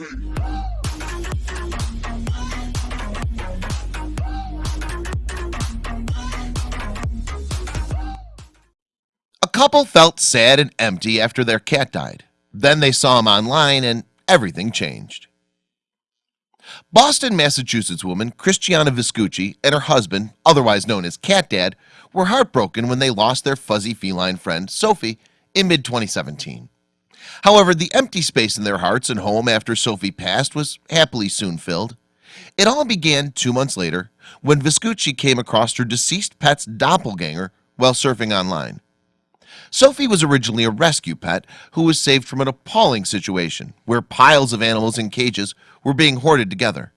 A couple felt sad and empty after their cat died. Then they saw him online and everything changed. Boston, Massachusetts woman Christiana Viscucci and her husband, otherwise known as Cat Dad, were heartbroken when they lost their fuzzy feline friend Sophie in mid-2017. However, the empty space in their hearts and home after Sophie passed was happily soon filled. It all began two months later when Viscucci came across her deceased pet's doppelganger while surfing online. Sophie was originally a rescue pet who was saved from an appalling situation where piles of animals in cages were being hoarded together.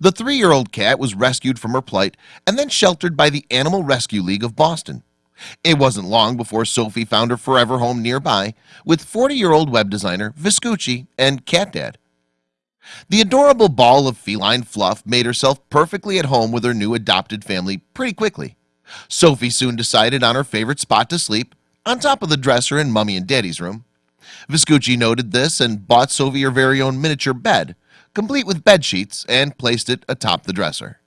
The three-year-old cat was rescued from her plight and then sheltered by the Animal Rescue League of Boston. It wasn't long before Sophie found her forever home nearby with 40-year-old web designer Viscucci and Cat Dad. The adorable ball of feline fluff made herself perfectly at home with her new adopted family pretty quickly. Sophie soon decided on her favorite spot to sleep on top of the dresser in Mummy and Daddy's room. Viscucci noted this and bought Sophie her very own miniature bed, complete with bed sheets, and placed it atop the dresser.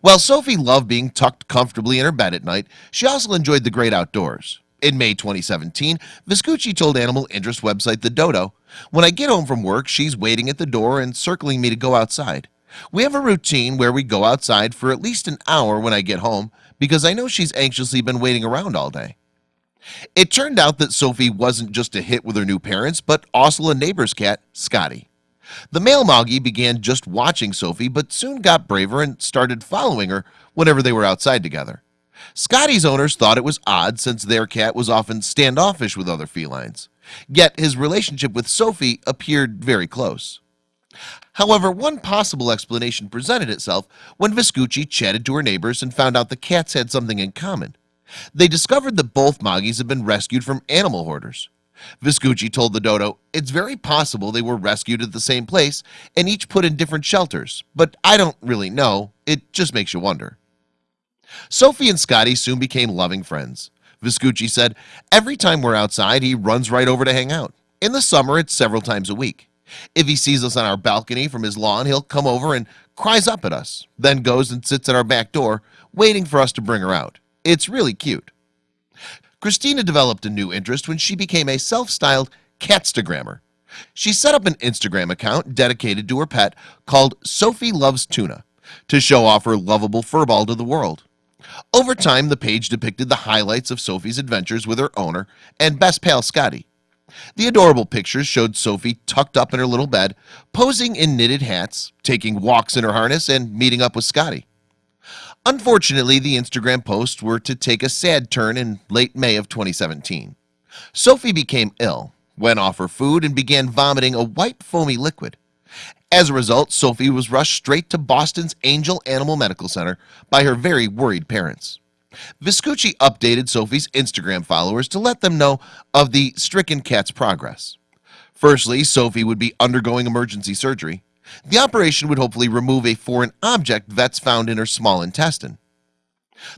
While Sophie loved being tucked comfortably in her bed at night, she also enjoyed the great outdoors. In May 2017, Viscucci told animal interest website The Dodo, When I get home from work, she's waiting at the door and circling me to go outside. We have a routine where we go outside for at least an hour when I get home because I know she's anxiously been waiting around all day. It turned out that Sophie wasn't just a hit with her new parents, but also a neighbor's cat, Scotty. The male Moggy began just watching Sophie, but soon got braver and started following her whenever they were outside together. Scotty's owners thought it was odd since their cat was often standoffish with other felines. Yet his relationship with Sophie appeared very close. However, one possible explanation presented itself when Viscucci chatted to her neighbors and found out the cats had something in common. They discovered that both Moggies had been rescued from animal hoarders. Viscucci told the dodo it's very possible they were rescued at the same place and each put in different shelters but I don't really know. It just makes you wonder. Sophie and Scotty soon became loving friends. Viscucci said every time we're outside he runs right over to hang out. In the summer it's several times a week. If he sees us on our balcony from his lawn he'll come over and cries up at us then goes and sits at our back door waiting for us to bring her out. It's really cute Christina developed a new interest when she became a self-styled catstagrammer she set up an Instagram account dedicated to her pet called Sophie Loves Tuna to show off her lovable furball to the world. Over time the page depicted the highlights of Sophie's adventures with her owner and best pal Scotty. The adorable pictures showed Sophie tucked up in her little bed posing in knitted hats taking walks in her harness and meeting up with Scotty Unfortunately, the Instagram posts were to take a sad turn in late May of 2017 Sophie became ill went off her food and began vomiting a white foamy liquid. As a result Sophie was rushed straight to Boston's Angell Animal Medical Center by her very worried parents. Viscucci updated Sophie's Instagram followers to let them know of the stricken cat's progress. Firstly, Sophie would be undergoing emergency surgery the operation would hopefully remove a foreign object vets found in her small intestine.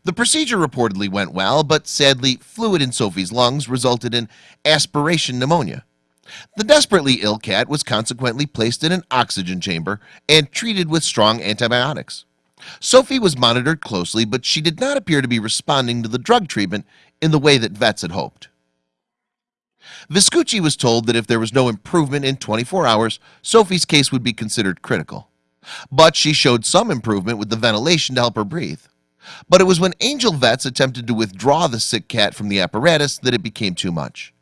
The procedure reportedly went well but sadly fluid in Sophie's lungs resulted in aspiration pneumonia. The desperately ill cat was consequently placed in an oxygen chamber and treated with strong antibiotics. Sophie was monitored closely but she did not appear to be responding to the drug treatment in the way that vets had hoped Viscucci was told that if there was no improvement in 24 hours Sophie's case would be considered critical. But she showed some improvement with the ventilation to help her breathe. But it was when Angell vets attempted to withdraw the sick cat from the apparatus that it became too much.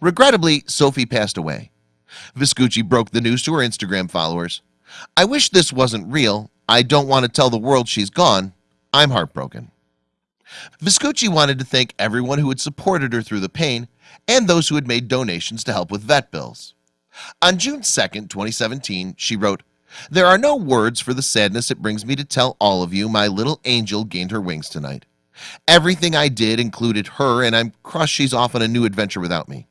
Regrettably Sophie passed away. Viscucci broke the news to her Instagram followers. I wish this wasn't real. I don't want to tell the world she's gone. I'm heartbroken. Viscucci wanted to thank everyone who had supported her through the pain and those who had made donations to help with vet bills. On June 2nd 2017 she wrote there are no words for the sadness it brings me to tell all of you my little angel gained her wings tonight. Everything I did included her and I'm crushed she's off on a new adventure without me.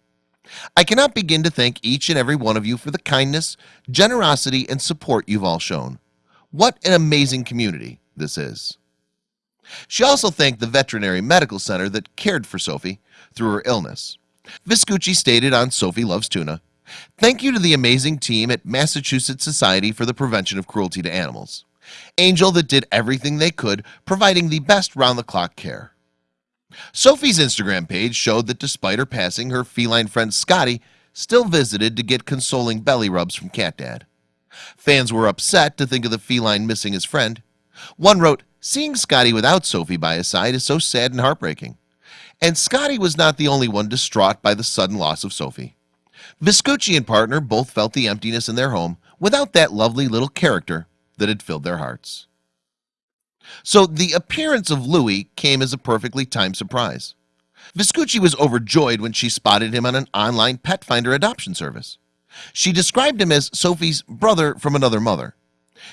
I cannot begin to thank each and every one of you for the kindness generosity and support you've all shown. What an amazing community this is. She also thanked the veterinary medical center that cared for Sophie through her illness Viscucci stated on Sophie Loves Tuna Thank you to the amazing team at Massachusetts Society for the Prevention of Cruelty to Animals. Angell that did everything they could providing the best round-the-clock care. Sophie's Instagram page showed that despite her passing her feline friend Scotty still visited to get consoling belly rubs from cat dad. Fans were upset to think of the feline missing his friend. One wrote seeing Scotty without Sophie by his side is so sad and heartbreaking and Scotty was not the only one distraught by the sudden loss of Sophie. Viscucci and partner both felt the emptiness in their home without that lovely little character that had filled their hearts. So the appearance of Louis came as a perfectly timed surprise. Viscucci was overjoyed when she spotted him on an online pet finder adoption service. She described him as Sophie's brother from another mother.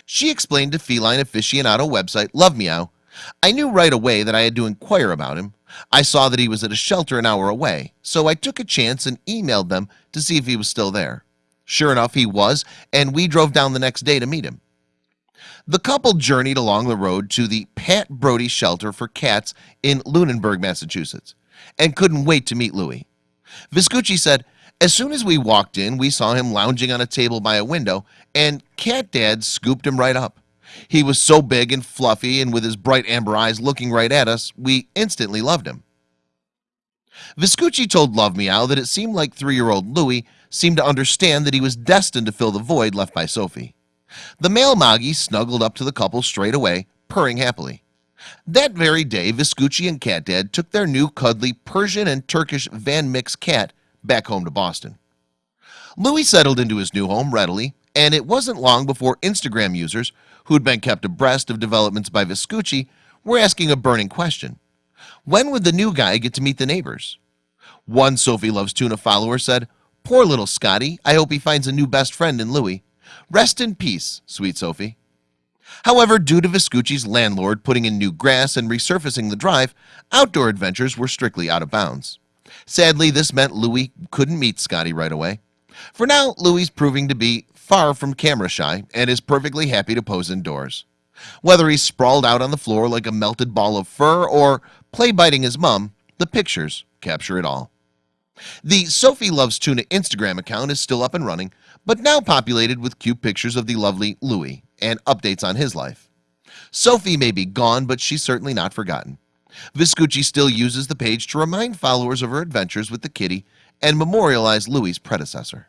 She explained to feline aficionado website love meow I knew right away that I had to inquire about him. I saw that he was at a shelter an hour away So I took a chance and emailed them to see if he was still there. Sure enough he was and we drove down the next day to meet him. The couple journeyed along the road to the Pat Brody shelter for cats in Lunenburg, Massachusetts and couldn't wait to meet Louis Viscucci said as soon as we walked in we saw him lounging on a table by a window and cat dad scooped him right up he was so big and fluffy and with his bright amber eyes looking right at us we instantly loved him. Viscucci told Love Meow that it seemed like three-year-old Louis seemed to understand that he was destined to fill the void left by Sophie. The male Moggy snuggled up to the couple straight away purring happily. That very day Viscucci and cat dad took their new cuddly Persian and Turkish Van Mix cat back home to Boston. Louis settled into his new home readily and it wasn't long before Instagram users who had been kept abreast of developments by Viscucci were asking a burning question. When would the new guy get to meet the neighbors? One Sophie loves tuna follower said poor little Scotty I hope he finds a new best friend in Louis. Rest in peace sweet Sophie. However due to Viscucci's landlord putting in new grass and resurfacing the drive outdoor adventures were strictly out of bounds. Sadly this meant Louis couldn't meet Scotty right away. For now Louis proving to be far from camera shy and is perfectly happy to pose indoors. Whether he's sprawled out on the floor like a melted ball of fur or play biting his mom the pictures capture it all. The Sophie loves tuna Instagram account is still up and running but now populated with cute pictures of the lovely Louis and updates on his life. Sophie may be gone but she's certainly not forgotten. Viscucci still uses the page to remind followers of her adventures with the kitty and memorialize Louis's predecessor